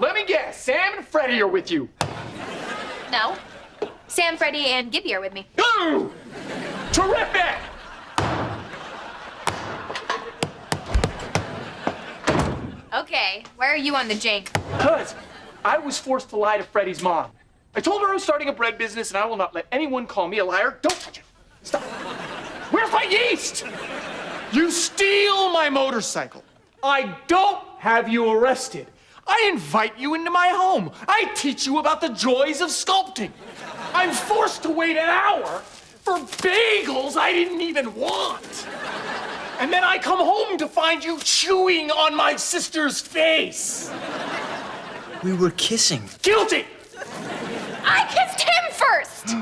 let me guess. Sam and Freddie are with you. No. Sam, Freddie, and Gibby are with me. Ooh! Terrific! Okay, where are you on the jank? Because I was forced to lie to Freddie's mom. I told her I was starting a bread business and I will not let anyone call me a liar. Don't touch it. Stop. Where's my yeast? You steal my motorcycle. I don't have you arrested. I invite you into my home. I teach you about the joys of sculpting. I'm forced to wait an hour for bagels I didn't even want. And then I come home to find you chewing on my sister's face. We were kissing. Guilty! I kissed him first!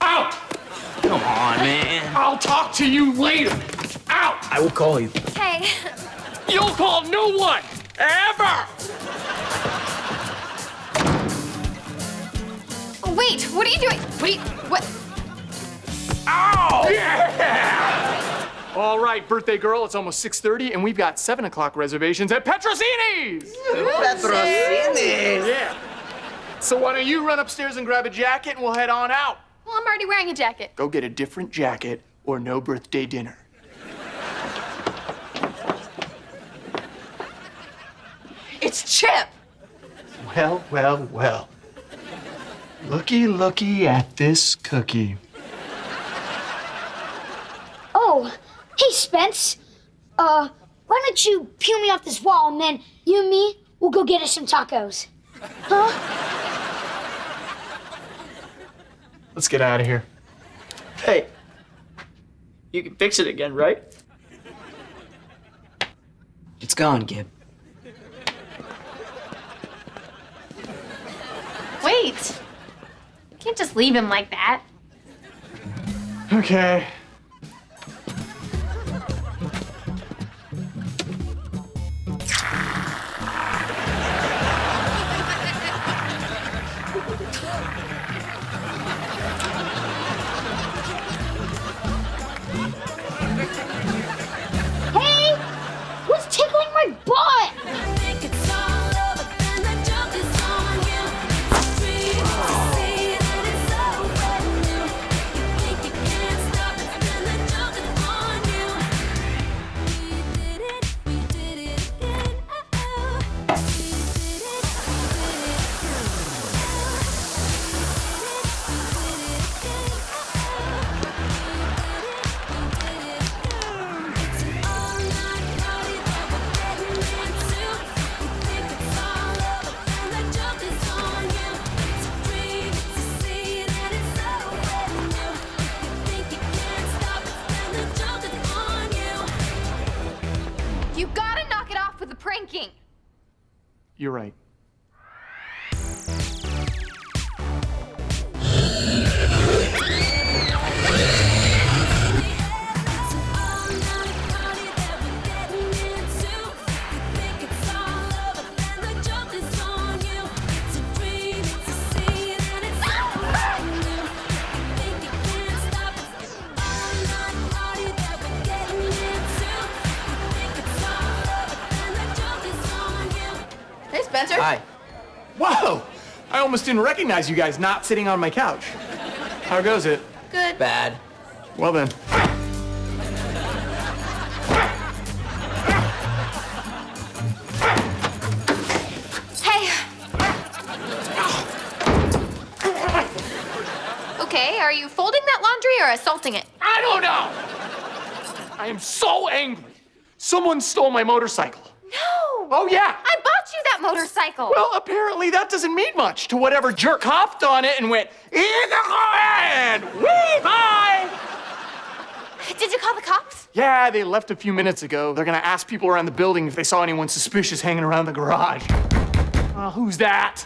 Out! Come on, man. I'll talk to you later. Out! I will call you. Hey, You'll call no one! Ever! Oh, wait, what are you doing? Wait, what? Ow! Yeah! All right, birthday girl, it's almost 6.30 and we've got 7 o'clock reservations at Petrosini's! Patrocini's. Yeah. So why don't you run upstairs and grab a jacket and we'll head on out. Well, I'm already wearing a jacket. Go get a different jacket or no birthday dinner. It's Chip! Well, well, well. Looky, looky at this cookie. Oh, hey, Spence. Uh, why don't you peel me off this wall and then you and me will go get us some tacos? Huh? Let's get out of here. Hey, you can fix it again, right? It's gone, Gib. Wait. You can't just leave him like that. Okay. You gotta knock it off with the pranking. You're right. Spencer. Hi. Whoa! I almost didn't recognize you guys not sitting on my couch. How goes it? Good. Bad. Well then. Hey. Okay, are you folding that laundry or assaulting it? I don't know! I am so angry. Someone stole my motorcycle. No! Oh, yeah. I bought you that motorcycle. Well, apparently that doesn't mean much to whatever jerk hopped on it and went, and wee bye! Did you call the cops? Yeah, they left a few minutes ago. They're gonna ask people around the building if they saw anyone suspicious hanging around the garage. Uh, who's that?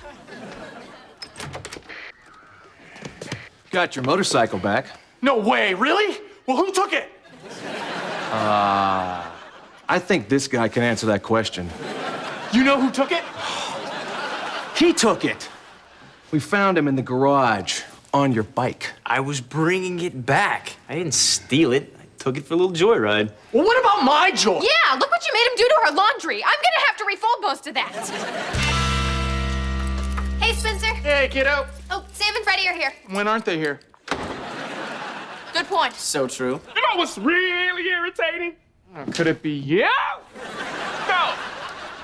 Got your motorcycle back. No way, really? Well, who took it? I think this guy can answer that question. You know who took it? He took it. We found him in the garage on your bike. I was bringing it back. I didn't steal it. I took it for a little joyride. Well, what about my joy? Yeah, look what you made him do to her laundry. I'm gonna have to refold most of that. Hey, Spencer. Hey, kiddo. Oh, Sam and Freddie are here. When aren't they here? Good point. So true. You know what's really irritating? Uh, could it be you? No.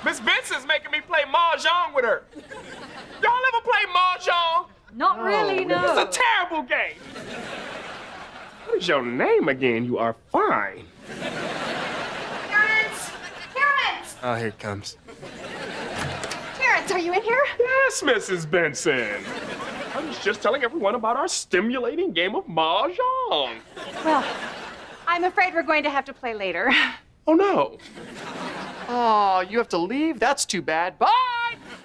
Miss Benson's making me play mahjong with her. Y'all ever play mahjong? Not really, no. It's a terrible game. What is your name again? You are fine. Terrence! Terrence! Oh, here it comes. Terrence, are you in here? Yes, Mrs. Benson. I was just telling everyone about our stimulating game of mahjong. Well, I'm afraid we're going to have to play later. Oh no. Oh, you have to leave? That's too bad. Bye!